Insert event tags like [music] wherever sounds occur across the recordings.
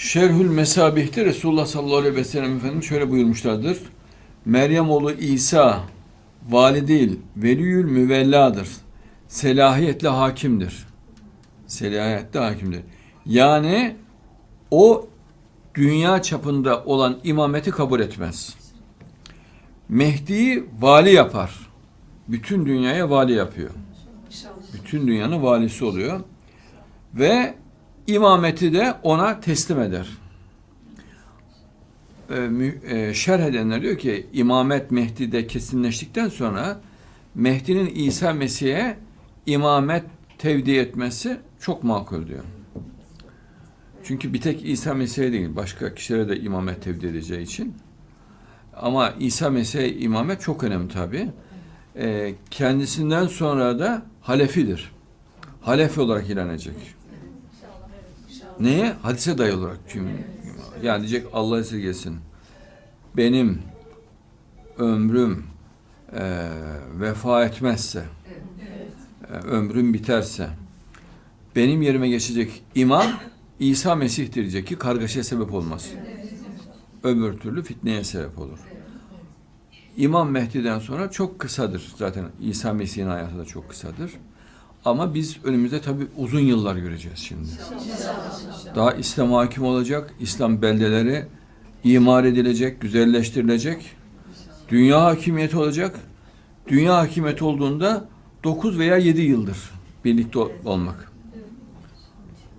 Şerhül Mesabih'te Resulullah sallallahu aleyhi ve sellem Efendimiz şöyle buyurmuşlardır. Meryem oğlu İsa vali değil, veliyül müvelladır. Selahiyetle hakimdir. Selahiyetle hakimdir. Yani o dünya çapında olan imameti kabul etmez. Mehdi'yi vali yapar. Bütün dünyaya vali yapıyor. Bütün dünyanın valisi oluyor. Ve imameti de ona teslim eder. Ee, e, şerh edenler diyor ki imamet Mehdi'de kesinleştikten sonra Mehdi'nin İsa Mesih'e imamet tevdi etmesi çok makul diyor. Çünkü bir tek İsa Mesih'e değil, başka kişilere de imamet tevdi edeceği için. Ama İsa Mesih'e imamet çok önemli tabi. kendisinden sonra da halefidir. Halefi olarak ilan edecek. Neye? Hadise dayalı olarak. Yani diyecek Allah esirgesin. Benim ömrüm e, vefa etmezse, e, ömrüm biterse, benim yerime geçecek imam İsa Mesih diyecek ki kargaşaya sebep olmasın. Öbür türlü fitneye sebep olur. İmam Mehdi'den sonra çok kısadır. Zaten İsa Mesih'in hayatı da çok kısadır. Ama biz önümüzde tabii uzun yıllar göreceğiz şimdi. Daha İslam hakim olacak, İslam beldeleri imar edilecek, güzelleştirilecek. Dünya hakimiyeti olacak. Dünya hakimiyeti olduğunda 9 veya 7 yıldır birlikte ol- olmak.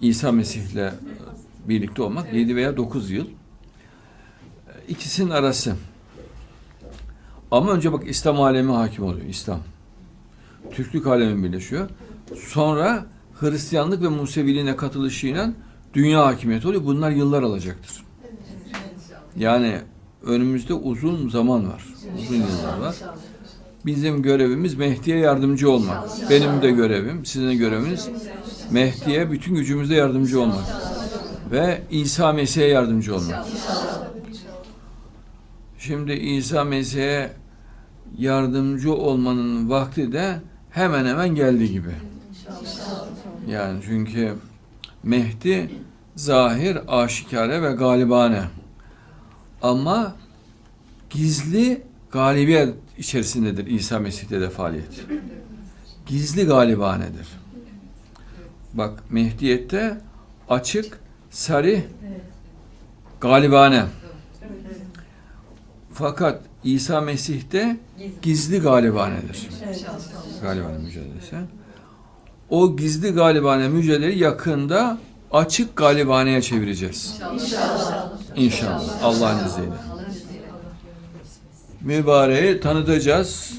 İsa Mesih'le birlikte olmak 7 veya 9 yıl. İkisinin arası. Ama önce bak İslam alemi hakim oluyor. İslam. Türklük alemi birleşiyor. Sonra Hristiyanlık ve Museviliğine katılışıyla dünya hakimiyeti oluyor. Bunlar yıllar alacaktır. Yani önümüzde uzun zaman var. Uzun yıllar var. Bizim görevimiz Mehdi'ye yardımcı olmak. Benim de görevim, sizin de göreviniz Mehdi'ye bütün gücümüzle yardımcı olmak. Ve İsa Mesih'e yardımcı olmak. Şimdi İsa Mesih'e yardımcı olmanın vakti de hemen hemen geldi gibi. Yani çünkü Mehdi zahir, aşikare ve galibane. Ama gizli galibiyet içerisindedir İsa Mesih'te de faaliyet. Gizli galibanedir. Bak Mehdiyette açık, sarih, galibane. Fakat İsa Mesih'te gizli galibanedir. Galibane mücadelesi. O gizli galibane mücadeleyi yakında açık galibaneye çevireceğiz. İnşallah. Allah'ın izniyle. Mübareği tanıtacağız.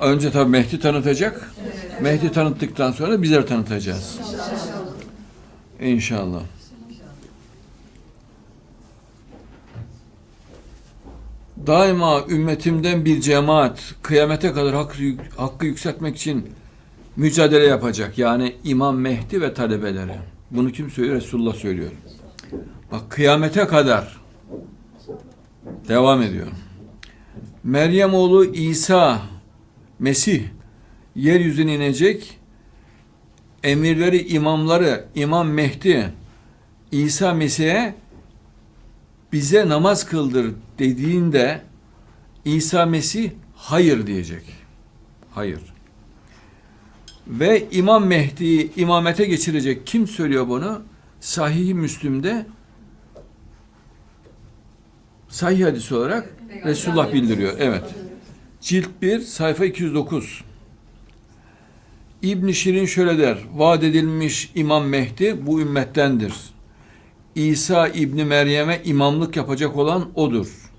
Önce tabii Mehdi tanıtacak. Mehdi tanıttıktan sonra bizler tanıtacağız. İnşallah. Daima ümmetimden bir cemaat kıyamete kadar hakkı, hakkı yükseltmek için mücadele yapacak. Yani İmam Mehdi ve talebeleri. Bunu kim söylüyor? Resulullah söylüyor. Bak kıyamete kadar devam ediyor. Meryem oğlu İsa Mesih yeryüzüne inecek. Emirleri, imamları, İmam Mehdi İsa Mesih'e bize namaz kıldır dediğinde İsa Mesih hayır diyecek. Hayır. Ve İmam Mehdi'yi imamete geçirecek. Kim söylüyor bunu? Sahih-i Müslim'de sahih hadis olarak Resulullah bildiriyor. Evet. Cilt 1 sayfa 209. İbn Şirin şöyle der. Vaat edilmiş İmam Mehdi bu ümmettendir. İsa İbni Meryem'e imamlık yapacak olan odur.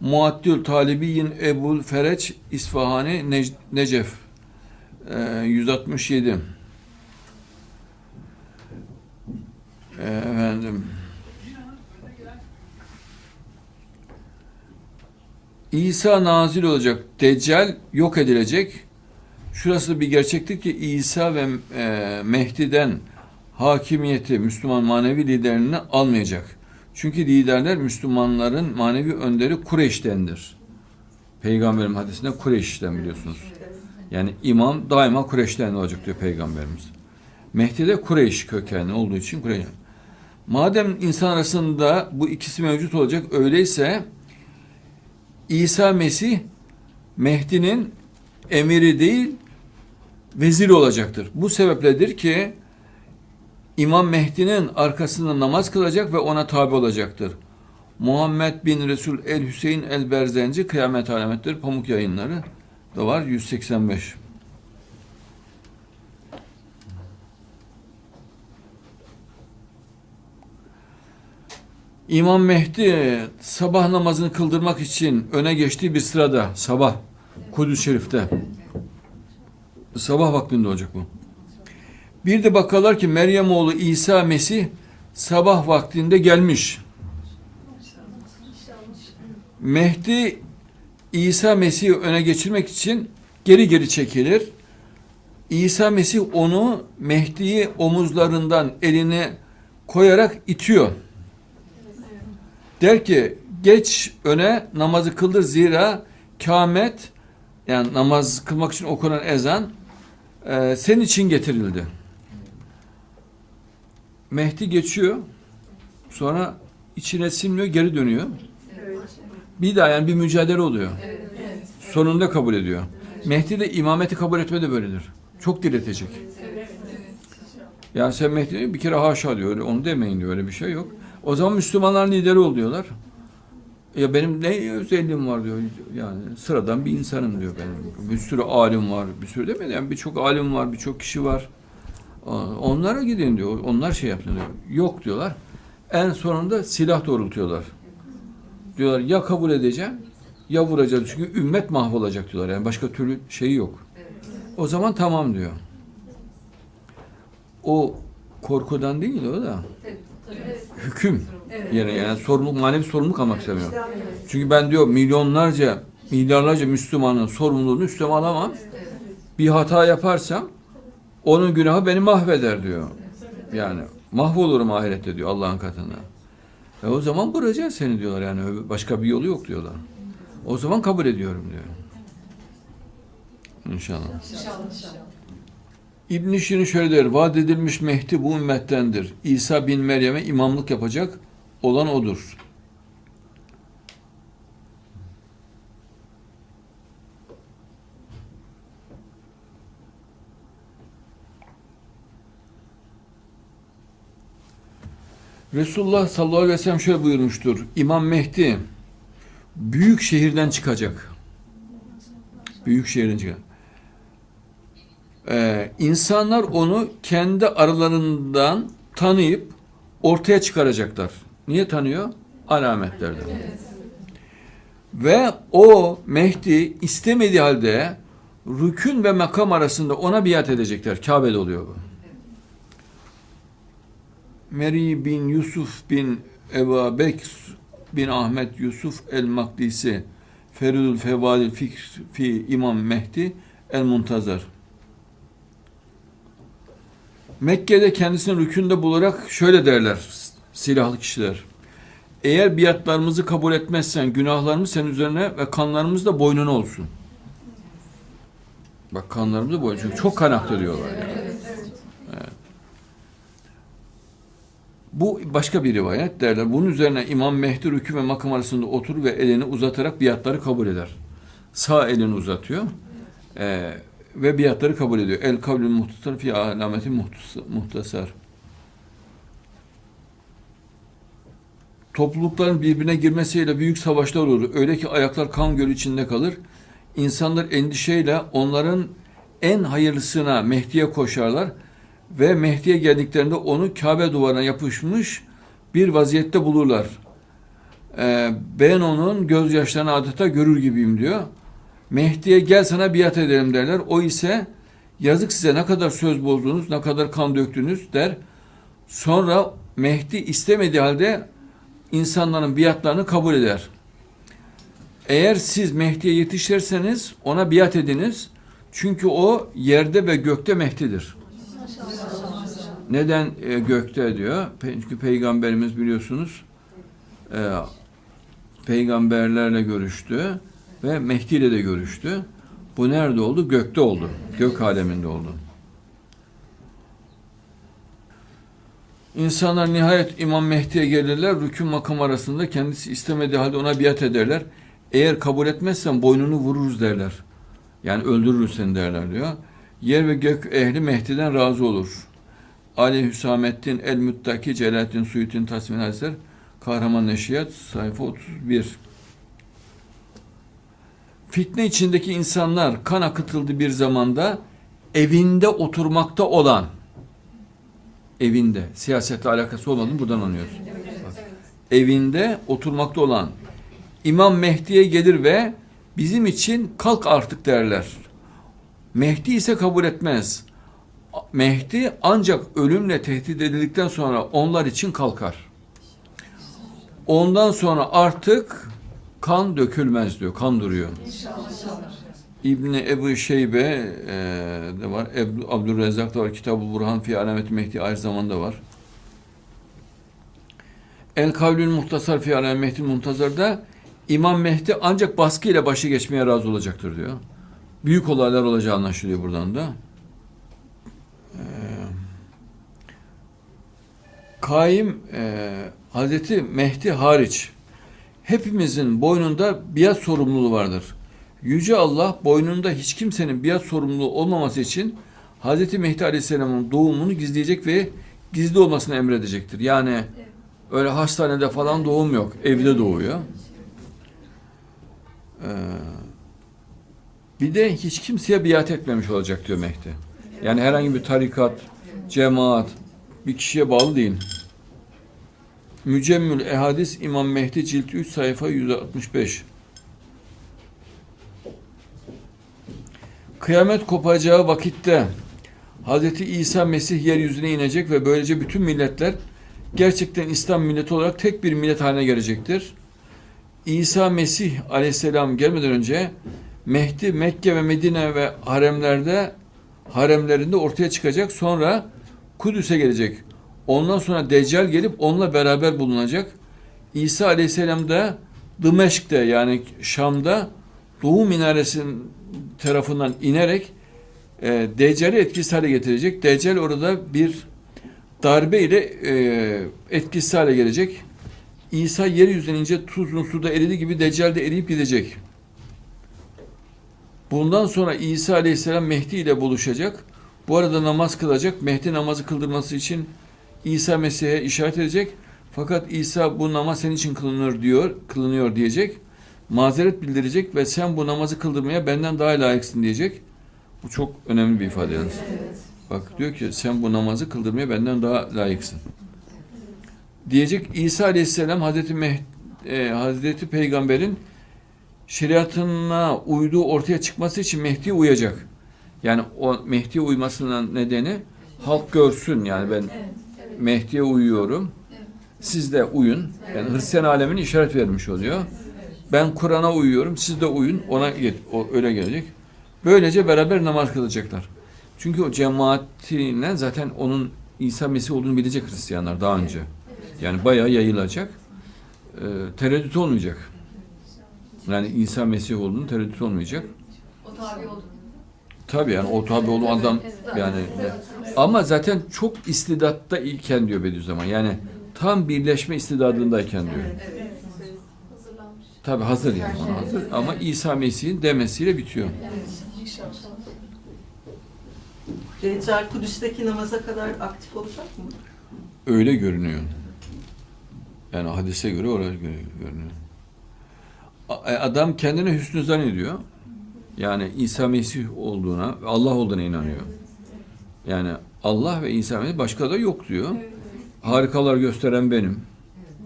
Muaddül Talibiyin Ebul Fereç İsfahani Nec- Necef Ee, 167 Ee, Efendim İsa nazil olacak. Deccal yok edilecek. Şurası bir gerçektir ki İsa ve e, Mehdi'den hakimiyeti Müslüman manevi liderini almayacak. Çünkü liderler Müslümanların manevi önderi Kureyş'tendir. Peygamberin hadisinde Kureyş'ten biliyorsunuz. Yani imam daima Kureyş'ten olacak diyor Peygamberimiz. Mehdi de Kureyş kökenli olduğu için Kureyş. Madem insan arasında bu ikisi mevcut olacak öyleyse İsa Mesih Mehdi'nin emiri değil veziri olacaktır. Bu sebepledir ki İmam Mehdi'nin arkasında namaz kılacak ve ona tabi olacaktır. Muhammed bin Resul el Hüseyin el Berzenci Kıyamet Alametleri Pamuk Yayınları da var 185. İmam Mehdi sabah namazını kıldırmak için öne geçtiği bir sırada sabah Kudüs Şerif'te sabah vaktinde olacak bu. Bir de bakarlar ki Meryem oğlu İsa Mesih sabah vaktinde gelmiş. Mehdi İsa Mesih'i öne geçirmek için geri geri çekilir. İsa Mesih onu Mehdi'yi omuzlarından eline koyarak itiyor. Der ki geç öne namazı kıldır zira kâmet yani namaz kılmak için okunan ezan e, senin için getirildi. Mehdi geçiyor. Sonra içine sinmiyor, geri dönüyor. Bir daha yani bir mücadele oluyor. Sonunda kabul ediyor. Mehdi de imameti kabul etme de böyledir. Çok diretecek. Yani sen Mehdi bir kere haşa diyor. Öyle, onu demeyin diyor. Öyle bir şey yok. O zaman Müslümanların lideri ol diyorlar. Ya benim ne özelliğim var diyor. Yani sıradan bir insanım diyor benim. Bir sürü alim var. Bir sürü demedi yani birçok alim var, birçok kişi var. Onlara gidin diyor. Onlar şey yapın diyor. Yok diyorlar. En sonunda silah doğrultuyorlar. Diyorlar ya kabul edeceğim ya vuracağız. Çünkü ümmet mahvolacak diyorlar. Yani başka türlü şeyi yok. O zaman tamam diyor. O korkudan değil o da. Hüküm. Yani, yani sorumluluk, manevi sorumluluk almak istemiyor. Çünkü ben diyor milyonlarca, milyarlarca Müslümanın sorumluluğunu üstüme alamam. Bir hata yaparsam onun günahı beni mahveder diyor. Yani mahvolurum ahirette diyor Allah'ın katında. E o zaman vuracağız seni diyorlar yani başka bir yolu yok diyorlar. O zaman kabul ediyorum diyor. İnşallah. İbn Şirin şöyle der. Vaat edilmiş Mehdi bu ümmettendir. İsa bin Meryem'e imamlık yapacak olan odur. Resulullah sallallahu aleyhi ve sellem şöyle buyurmuştur. İmam Mehdi büyük şehirden çıkacak. Büyük şehirden çıkacak. Ee, insanlar onu kendi aralarından tanıyıp ortaya çıkaracaklar. Niye tanıyor? Alametlerden. Ve o Mehdi istemediği halde rükün ve makam arasında ona biat edecekler. Kabe'de oluyor bu. Meri bin Yusuf bin Ebu Bekr bin Ahmet Yusuf el-Makdisi Feridül Fevadil Fikr fi İmam Mehdi el-Muntazar Mekke'de kendisini rükünde bularak şöyle derler silahlı kişiler. Eğer biatlarımızı kabul etmezsen günahlarımız senin üzerine ve kanlarımız da boynuna olsun. Bak kanlarımız da boynuna. Çünkü çok kan aktarıyorlar yani. Evet. Bu başka bir rivayet derler. Bunun üzerine İmam Mehdi rükü ve makam arasında otur ve elini uzatarak biatları kabul eder. Sağ elini uzatıyor. Ee, ve biatları kabul ediyor. El kavlül muhtasar fi alameti muhtasar. Toplulukların birbirine girmesiyle büyük savaşlar olur. Öyle ki ayaklar kan gölü içinde kalır. İnsanlar endişeyle onların en hayırlısına Mehdi'ye koşarlar ve Mehdi'ye geldiklerinde onu Kabe duvarına yapışmış bir vaziyette bulurlar. Ee, ben onun gözyaşlarını adeta görür gibiyim diyor. Mehdi'ye gel sana biat edelim derler. O ise yazık size ne kadar söz bozdunuz, ne kadar kan döktünüz der. Sonra Mehdi istemediği halde insanların biatlarını kabul eder. Eğer siz Mehdi'ye yetişirseniz ona biat ediniz. Çünkü o yerde ve gökte Mehdi'dir. Neden e, gökte diyor? Çünkü peygamberimiz biliyorsunuz e, peygamberlerle görüştü ve Mehdi ile de görüştü. Bu nerede oldu? Gökte oldu. Gök aleminde oldu. İnsanlar nihayet İmam Mehdi'ye gelirler. Rükû makam arasında kendisi istemediği halde ona biat ederler. Eğer kabul etmezsen boynunu vururuz derler. Yani öldürürüz seni derler diyor. Yer ve gök ehli Mehdi'den razı olur. Ali Hüsamettin El Müttaki Celalettin Suyut'in Tasmin Hazretleri Kahraman Neşriyat sayfa 31 Fitne içindeki insanlar kan akıtıldı bir zamanda evinde oturmakta olan evinde siyasetle alakası olmadığını buradan anlıyoruz. Evinde oturmakta olan İmam Mehdi'ye gelir ve bizim için kalk artık derler. Mehdi ise kabul etmez. Mehdi ancak ölümle tehdit edildikten sonra onlar için kalkar. Ondan sonra artık kan dökülmez diyor, kan duruyor. İbni Ebu Şeybe e, de var, Ebru, Abdülrezzak da var, Kitab-ı Burhan fi Alamet Mehdi aynı zamanda var. El Kavlül Muhtasar fi Alamet Mehdi Muntazar'da İmam Mehdi ancak baskıyla başı geçmeye razı olacaktır diyor. Büyük olaylar olacağı anlaşılıyor buradan da. Kaim e, Hazreti Mehdi hariç hepimizin boynunda biat sorumluluğu vardır. Yüce Allah boynunda hiç kimsenin biat sorumluluğu olmaması için Hazreti Mehdi Aleyhisselam'ın doğumunu gizleyecek ve gizli olmasını emredecektir. Yani öyle hastanede falan doğum yok. Evde doğuyor. Ee, bir de hiç kimseye biat etmemiş olacak diyor Mehdi. Yani herhangi bir tarikat, cemaat, bir kişiye bağlı değil. Mücemmül Ehadis İmam Mehdi cilt 3 sayfa 165. Kıyamet kopacağı vakitte Hz. İsa Mesih yeryüzüne inecek ve böylece bütün milletler gerçekten İslam milleti olarak tek bir millet haline gelecektir. İsa Mesih aleyhisselam gelmeden önce Mehdi Mekke ve Medine ve haremlerde haremlerinde ortaya çıkacak. Sonra Kudüs'e gelecek. Ondan sonra Deccal gelip onunla beraber bulunacak. İsa Aleyhisselam da Dımeşk'te yani Şam'da Doğu Minaresi'nin tarafından inerek e, Deccal'i etkisiz hale getirecek. Deccal orada bir darbe ile e, etkisiz hale gelecek. İsa yeryüzüne ince tuzun suda eridi gibi Deccal de eriyip gidecek. Bundan sonra İsa Aleyhisselam Mehdi ile buluşacak. Bu arada namaz kılacak. Mehdi namazı kıldırması için İsa Mesih'e işaret edecek. Fakat İsa bu namaz senin için kılınır diyor, kılınıyor diyecek. Mazeret bildirecek ve sen bu namazı kıldırmaya benden daha layıksın diyecek. Bu çok önemli bir ifade yalnız. Bak diyor ki sen bu namazı kıldırmaya benden daha layıksın. Diyecek İsa Aleyhisselam Hazreti Meh e, Hazreti Peygamber'in şeriatına uyduğu ortaya çıkması için Mehdi'ye uyacak. Yani o Mehdi'ye uymasının nedeni halk görsün yani ben Mehdi'ye uyuyorum. Siz de uyun. Yani Hristiyan alemine işaret vermiş oluyor. Ben Kur'an'a uyuyorum. Siz de uyun. Ona o öyle gelecek. Böylece beraber namaz kılacaklar. Çünkü o cemaatine zaten onun İsa Mesih olduğunu bilecek Hristiyanlar daha önce. Yani bayağı yayılacak. Ee, tereddüt olmayacak. Yani İsa Mesih olduğunu tereddüt olmayacak. O tabi oldu. Tabii yani o tabi olduğu adam yani ama zaten çok istidatta iken diyor Bediüzzaman. Yani tam birleşme istidadındayken diyor. Hazırlanmış. Tabi hazır yani ona hazır ama İsa Mesih'in demesiyle bitiyor. Deccal Kudüs'teki namaza kadar aktif olacak mı? Öyle görünüyor. Yani hadise göre oraya göre görünüyor. E, Adam kendine hüsnü zannediyor. Yani İsa Mesih olduğuna, Allah olduğuna inanıyor. Yani Allah ve İsa Mesih başka da yok diyor. Harikalar gösteren benim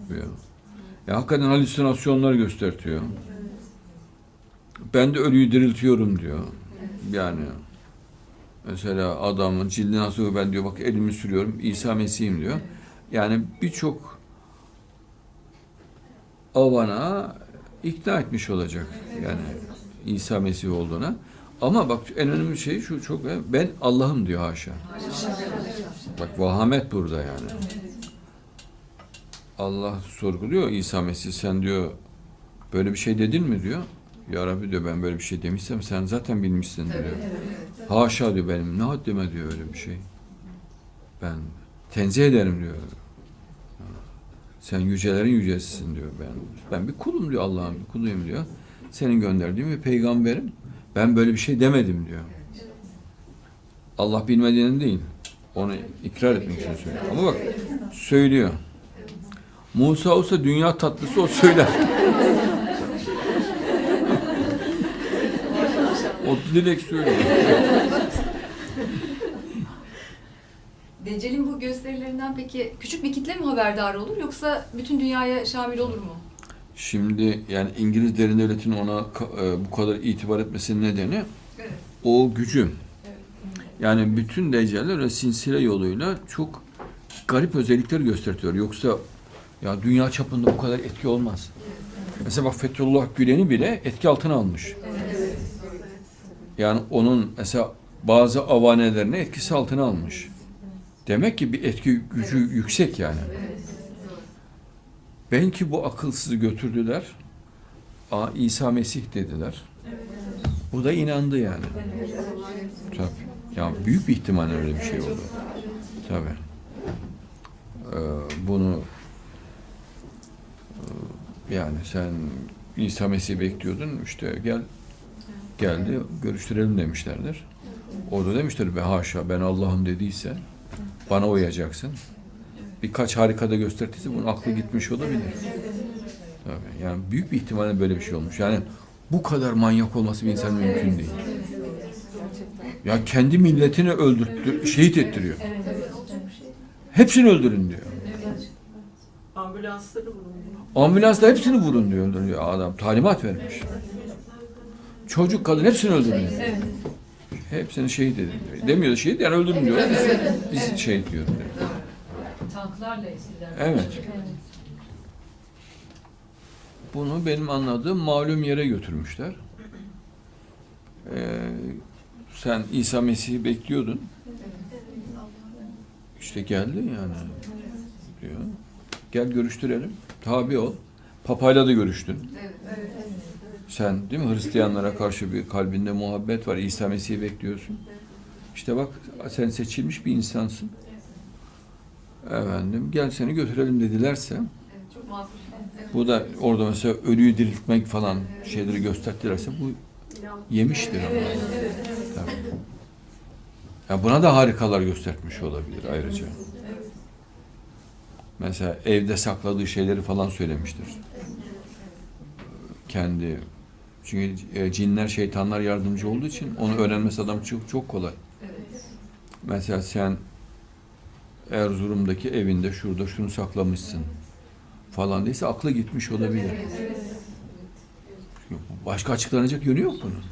diyor. Ya hakikaten halüsinasyonlar göstertiyor. Ben de ölüyü diriltiyorum diyor. Yani mesela adamın cildi nasıl ben diyor bak elimi sürüyorum İsa Mesih'im diyor. Yani birçok avana ikna etmiş olacak. Yani İsa Mesih olduğuna. Ama bak en önemli şey şu çok ben Allah'ım diyor haşa. Bak vahamet burada yani. Allah sorguluyor İsa Mesih sen diyor böyle bir şey dedin mi diyor. Ya Rabbi diyor ben böyle bir şey demişsem sen zaten bilmişsin diyor. Haşa diyor benim ne haddime diyor öyle bir şey. Ben tenzih ederim diyor. Sen yücelerin yücesisin diyor. Ben ben bir kulum diyor Allah'ın kuluyum diyor. Senin gönderdiğin bir peygamberim. Ben böyle bir şey demedim diyor. Allah bilmediğini değil. Onu ikrar etmek için söylüyor. Ama bak söylüyor. Musa olsa dünya tatlısı o söyler. [laughs] o direkt söylüyor. Deccal'in bu gösterilerinden peki küçük bir kitle mi haberdar olur yoksa bütün dünyaya şamil olur mu? Şimdi yani İngiliz derin devletinin ona e, bu kadar itibar etmesinin nedeni Evet. o gücü. Yani bütün deccaller öyle sinsile yoluyla çok garip özellikler gösteriyor. Yoksa ya dünya çapında bu kadar etki olmaz. Mesela bak Fethullah Gülen'i bile etki altına almış. Yani onun mesela bazı avanelerini etkisi altına almış. Demek ki bir etki gücü yüksek yani. Ben ki bu akılsızı götürdüler. Aa, İsa Mesih dediler. Bu da inandı yani. Tabii. Ya büyük bir ihtimalle öyle bir şey oldu. Tabii. Ee, bunu e, yani sen İsa Mesih'i bekliyordun işte gel geldi görüştürelim demişlerdir. O da demişler be haşa ben Allah'ım dediyse bana uyacaksın. Birkaç harikada gösterdiyse bunun aklı gitmiş olabilir. Tabii. Yani büyük bir ihtimalle böyle bir şey olmuş. Yani bu kadar manyak olması bir insan mümkün değil. Ya kendi milletini öldürttü, şehit ettiriyor. Hepsini öldürün diyor. Ambulansları bulunuyor. Ambulansla hepsini vurun diyor, öldürüyor adam. Talimat vermiş. Çocuk, kadın hepsini öldürün diyor. Hepsini şehit edin diyor. Demiyor şehit yani öldürün diyor. Biz şehit diyor. diyor. Tanklarla eskiden. Evet. Bunu benim anladığım malum yere götürmüşler. Ee, sen İsa Mesih'i bekliyordun. İşte geldi yani diyor. Gel görüştürelim. Tabi ol. Papayla da görüştün. Sen değil mi Hristiyanlara karşı bir kalbinde muhabbet var. İsa Mesih'i bekliyorsun. İşte bak sen seçilmiş bir insansın. Efendim gel seni götürelim dedilerse Evet, çok makul. Evet. bu da orada mesela ölüyü diriltmek falan şeyleri gösterdilerse bu yemiştir ama. Tabii. Ya buna da harikalar göstermiş olabilir ayrıca. Mesela evde sakladığı şeyleri falan söylemiştir. Kendi çünkü e, cinler, şeytanlar yardımcı olduğu için onu öğrenmesi adam çok çok kolay. Evet. Mesela sen Erzurum'daki evinde şurada şunu saklamışsın falan değilse aklı gitmiş olabilir. Başka açıklanacak yönü yok bunun.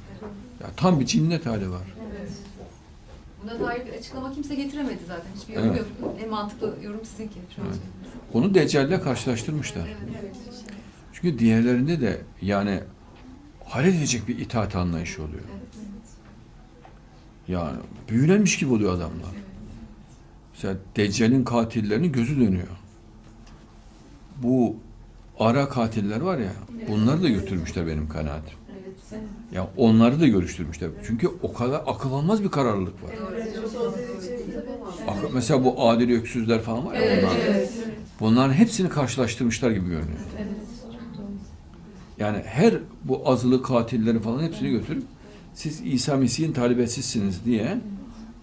Ya tam bir cinnet hali var. Buna dair bir açıklama kimse getiremedi zaten. Hiçbir yorum Evet. yok. En mantıklı yorum sizinki. Şu Evet. Onu Deccal'le karşılaştırmışlar. Çünkü diğerlerinde de yani hayret edecek bir itaat anlayışı oluyor. Yani büyülenmiş gibi oluyor adamlar. Mesela Deccal'in katillerinin gözü dönüyor. Bu ara katiller var ya, bunları da götürmüşler benim kanaatim. Ya onları da görüştürmüşler. Çünkü o kadar akıl almaz bir kararlılık var. Ak- Mesela bu adil öksüzler falan var ya bunlar. Bunların hepsini karşılaştırmışlar gibi görünüyor. Yani her bu azılı katilleri falan hepsini götürüp siz İsa Mesih'in talibesizsiniz diye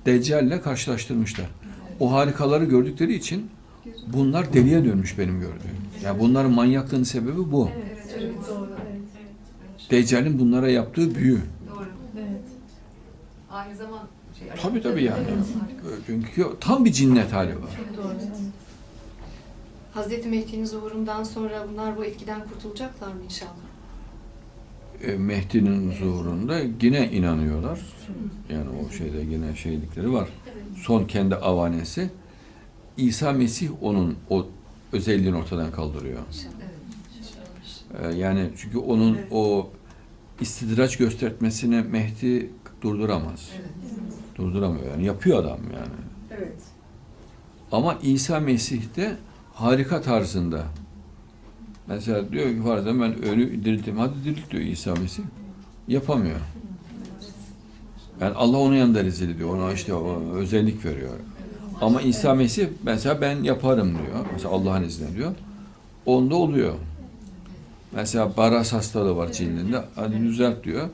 Deccal'le karşılaştırmışlar. O harikaları gördükleri için bunlar deliye dönmüş benim gördüğüm. Yani bunların manyaklığının sebebi bu. Deccal'in bunlara yaptığı büyü. Doğru. Aynı zaman şey. Tabii tabii yani. Çünkü tam bir cinnet hali var. Hazreti Mehdi'nin zuhurundan sonra bunlar bu etkiden kurtulacaklar mı inşallah? E, Mehdi'nin zuhurunda yine inanıyorlar. Yani o şeyde yine şeylikleri var. Son kendi avanesi. İsa Mesih onun o özelliğini ortadan kaldırıyor. E, Yani çünkü onun o istidraç göstermesini Mehdi durduramaz. Durduramıyor yani. Yapıyor adam yani. Evet. Ama İsa Mesih'te harika tarzında. Mesela diyor ki farzen ben ölü dirilttim. Hadi dirilt diyor İsa Mesih. Yapamıyor. Yani Allah onun yanında rezil ediyor. Ona işte o özellik veriyor. Ama İsa Mesih mesela ben yaparım diyor. Mesela Allah'ın izniyle diyor. onda oluyor. Mesela baras hastalığı var cildinde. Hadi düzelt diyor.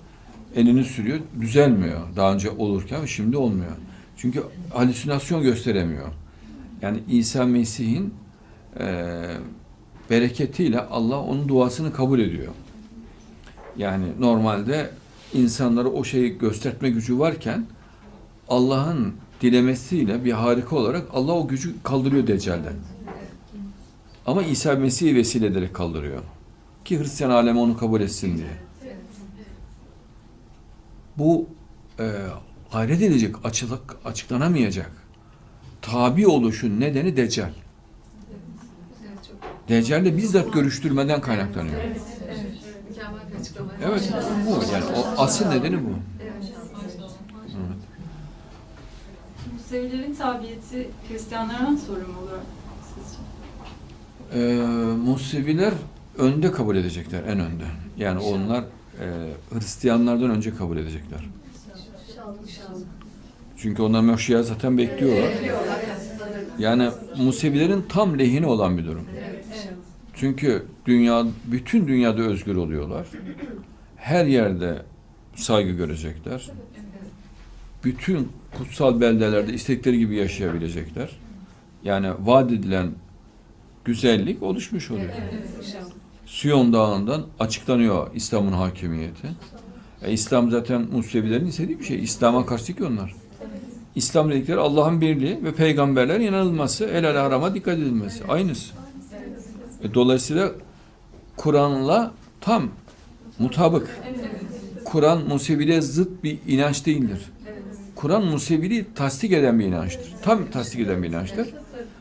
Elini sürüyor. Düzelmiyor. Daha önce olurken şimdi olmuyor. Çünkü halüsinasyon gösteremiyor. Yani İsa Mesih'in eee, bereketiyle Allah onun duasını kabul ediyor. Yani normalde insanlara o şeyi gösterme gücü varken Allah'ın dilemesiyle bir harika olarak Allah o gücü kaldırıyor Deccal'den. Ama İsa Mesih'i vesile ederek kaldırıyor. Ki Hristiyan alemi onu kabul etsin diye. Bu e, hayret edecek, açılık, açıklanamayacak. Tabi oluşun nedeni Deccal. Deccal'le bizzat görüştürmeden kaynaklanıyor. evet. Evet, bu yani o asıl nedeni bu. Evet. Musevilerin tabiyeti Hristiyanlardan sonra mı olur sizce? Ee, Museviler önde kabul edecekler, en önde. Yani onlar e, Hristiyanlardan önce kabul edecekler. Çünkü onlar Meşri'ye zaten bekliyorlar. Yani Musevilerin tam lehine olan bir durum. Çünkü dünya, bütün dünyada özgür oluyorlar. Her yerde saygı görecekler. Bütün kutsal beldelerde istedikleri gibi yaşayabilecekler. Yani vaat edilen güzellik oluşmuş oluyor. Siyon Dağı'ndan açıklanıyor İslam'ın hakimiyeti. E, İslam zaten Musevilerin istediği bir şey. İslam'a karşı ki onlar. İslam dedikleri Allah'ın birliği ve peygamberler inanılması, helal harama dikkat edilmesi. Aynısı. E, dolayısıyla Kur'an'la tam mutabık. Kur'an Museviliğe zıt bir inanç değildir. Kur'an Museviliği tasdik eden bir inançtır. Tam tasdik eden bir inançtır.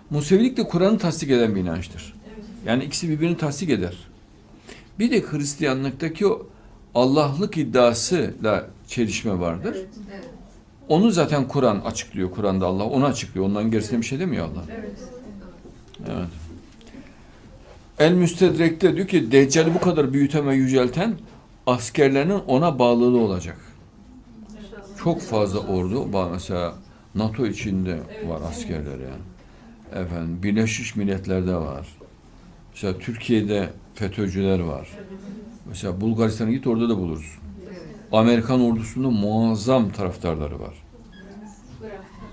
Musevilik de Kur'an'ı tasdik eden bir inançtır. Yani ikisi birbirini tasdik eder. Bir de Hristiyanlıktaki o Allah'lık iddiasıyla çelişme vardır. Evet. Onu zaten Kur'an açıklıyor. Kur'an'da Allah onu açıklıyor. Ondan gerisine bir şey demiyor Allah. Evet. El Müstedrek'te diyor ki Deccal'i bu kadar büyüten ve yücelten askerlerinin ona bağlılığı olacak. Çok fazla ordu. Mesela NATO içinde var askerler yani. Efendim Birleşmiş Milletler'de var. Mesela Türkiye'de FETÖ'cüler var. Mesela Bulgaristan'a git orada da bulursun. Amerikan ordusunda muazzam taraftarları var.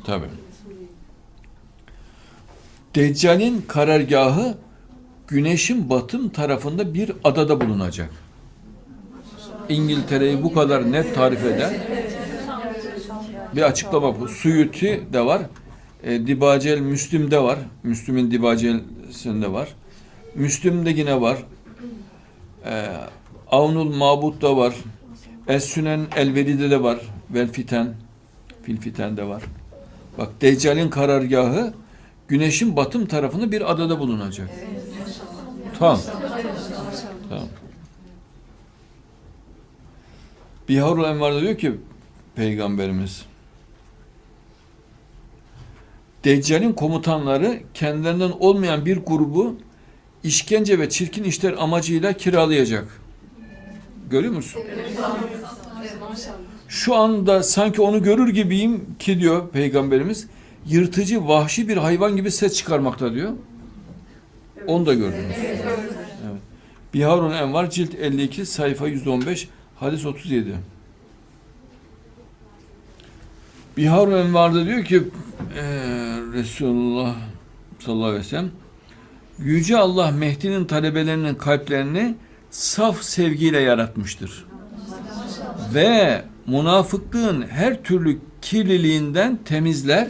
Tabii. Deccal'in karargahı güneşin batım tarafında bir adada bulunacak. İngiltere'yi bu kadar net tarif eden bir açıklama bu. Suyuti de var. E, Dibacel Müslüm'de var. Müslüm'ün Dibacel'sinde var. Müslüm'de yine var. E, Avnul Mabut'ta var. Es-Sünen El-Veli'de de var. Vel Fiten. Fil Fiten'de var. Bak Deccal'in karargahı güneşin batım tarafında bir adada bulunacak. Tamam. Tamam. Biharul Envar'da diyor ki Peygamberimiz Deccal'in komutanları kendilerinden olmayan bir grubu işkence ve çirkin işler amacıyla kiralayacak. Görüyor musun? Şu anda sanki onu görür gibiyim ki diyor Peygamberimiz yırtıcı, vahşi bir hayvan gibi ses çıkarmakta diyor. Onu da gördünüz. Evet. Biharun Envar cilt 52 sayfa 115 hadis 37. Biharun Envar'da diyor ki eee Resulullah sallallahu aleyhi ve sellem Yüce Allah Mehdi'nin talebelerinin kalplerini saf sevgiyle yaratmıştır. Ve münafıklığın her türlü kirliliğinden temizler,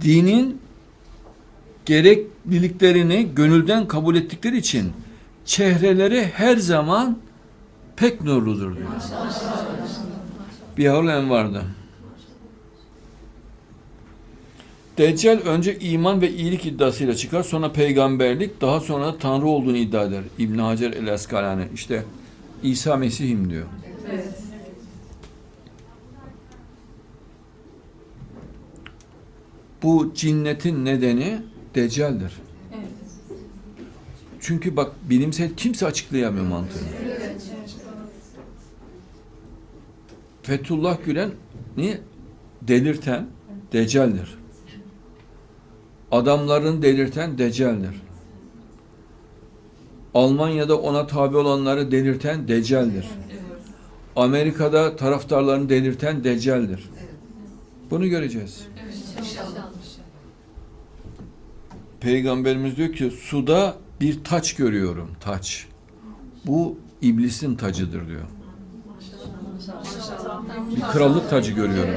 dinin gerekliliklerini gönülden kabul ettikleri için çehreleri her zaman pek nurludur diyor. Biharul Envar'da. Deccal önce iman ve iyilik iddiasıyla çıkar, sonra peygamberlik, daha sonra da Tanrı olduğunu iddia eder. İbn Hacer el-Eskalani. İşte İsa Mesih'im diyor. Bu cinnetin nedeni Deccal'dir. Çünkü bak bilimsel kimse açıklayamıyor mantığını. Fethullah Gülen'i delirten Deccal'dir. Adamların delirten Deccal'dir. Almanya'da ona tabi olanları delirten Deccal'dir. Amerika'da taraftarlarını delirten Deccal'dir. Bunu göreceğiz. Peygamberimiz diyor ki suda bir taç görüyorum, taç. Bu iblisin tacıdır diyor. Bir krallık tacı görüyorum.